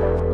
you